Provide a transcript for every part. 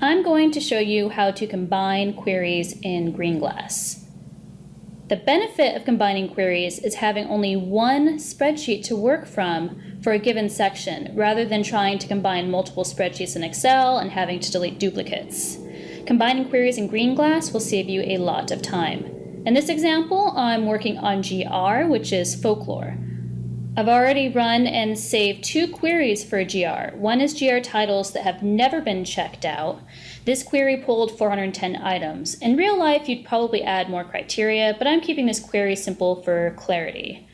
I'm going to show you how to combine queries in Greenglass. The benefit of combining queries is having only one spreadsheet to work from for a given section, rather than trying to combine multiple spreadsheets in Excel and having to delete duplicates. Combining queries in Greenglass will save you a lot of time. In this example, I'm working on GR, which is folklore. I've already run and saved two queries for GR. One is GR titles that have never been checked out. This query pulled 410 items. In real life, you'd probably add more criteria, but I'm keeping this query simple for clarity.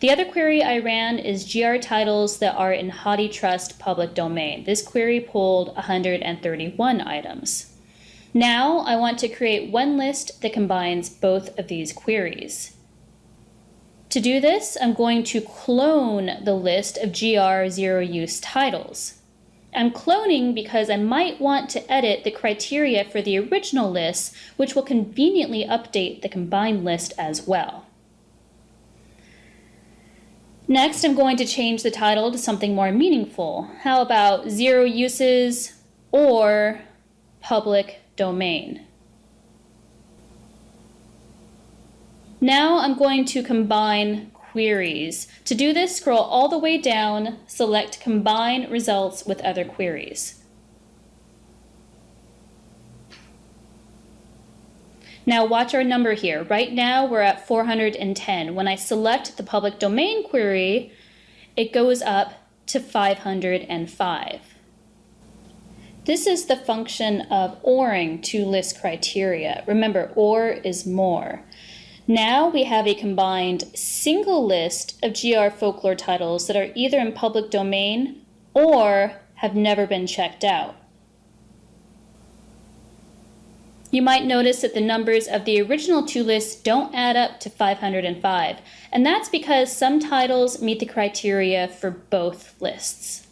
The other query I ran is GR titles that are in HathiTrust public domain. This query pulled 131 items. Now I want to create one list that combines both of these queries. To do this, I'm going to clone the list of GR zero use titles. I'm cloning because I might want to edit the criteria for the original list, which will conveniently update the combined list as well. Next, I'm going to change the title to something more meaningful. How about zero uses or public domain? Now I'm going two combine queries. To do this, scroll all the way down, select Combine Results with Other Queries. Now watch our number here. Right now we're at 410. When I select the public domain query, it goes up to 505. This is the function of ORing to list criteria. Remember, OR is more. Now we have a combined single list of GR folklore titles that are either in public domain or have never been checked out. You might notice that the numbers of the original two lists don't add up to 505, and that's because some titles meet the criteria for both lists.